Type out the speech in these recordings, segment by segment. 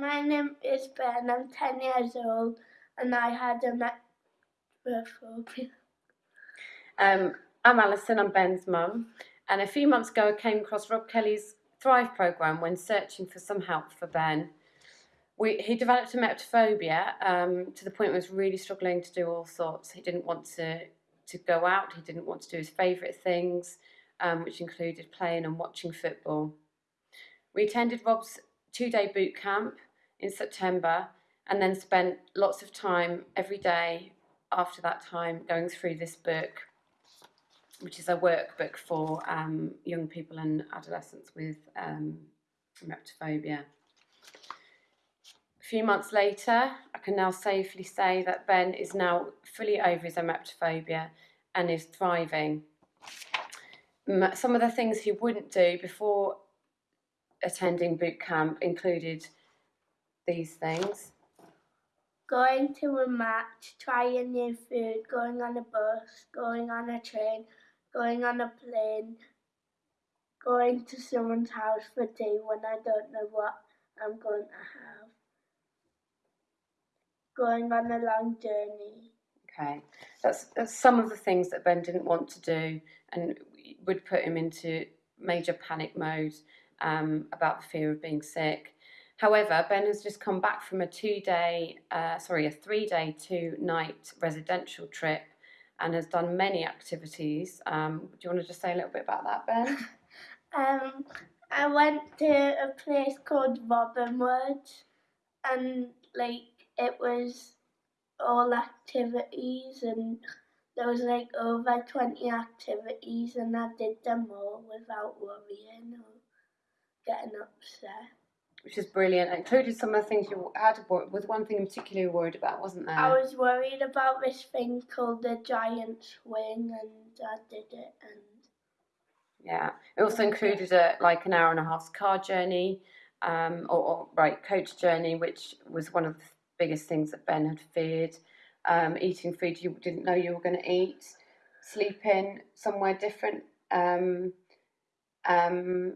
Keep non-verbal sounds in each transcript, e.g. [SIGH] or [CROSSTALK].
my name is Ben. I'm 10 years old and I had emetophobia. Um, I'm Alison, I'm Ben's mum, and a few months ago I came across Rob Kelly's Thrive programme when searching for some help for Ben. We, he developed emetophobia um, to the point where he was really struggling to do all sorts. He didn't want to, to go out, he didn't want to do his favourite things, um, which included playing and watching football. We attended Rob's two day boot camp in September and then spent lots of time every day after that time going through this book, which is a workbook for um, young people and adolescents with um, emetophobia. A few months later, I can now safely say that Ben is now fully over his emetophobia and is thriving. Some of the things he wouldn't do before attending boot camp included these things. Going to a match, trying new food, going on a bus, going on a train, going on a plane, going to someone's house for tea when I don't know what I'm going to have, going on a long journey. Okay, that's, that's some of the things that Ben didn't want to do and would put him into major panic mode um, about the fear of being sick. However, Ben has just come back from a two-day, uh, sorry, a three-day, two-night residential trip and has done many activities. Um, do you want to just say a little bit about that, Ben? [LAUGHS] um, I went to a place called Robinwood and like it was all activities and there was like over 20 activities and I did them all without worrying or getting upset. Which is brilliant. It included some of the things you had to worry was one thing in particular you worried about, wasn't there? I was worried about this thing called the giant swing and I did it and yeah. It also included a like an hour and a half car journey, um, or, or right, coach journey, which was one of the biggest things that Ben had feared. Um, eating food you didn't know you were going to eat, sleeping somewhere different. Um, um,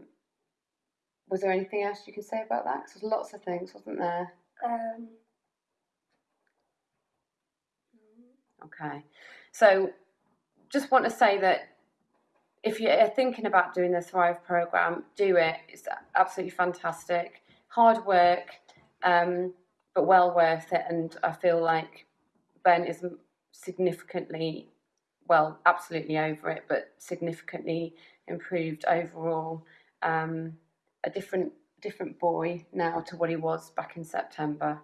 was there anything else you can say about that? Because there's lots of things, wasn't there? Um, okay. So just want to say that if you're thinking about doing the Thrive program, do it. It's absolutely fantastic. Hard work, um, but well worth it. And I feel like Ben is significantly, well, absolutely over it, but significantly improved overall. Um, a different different boy now to what he was back in September.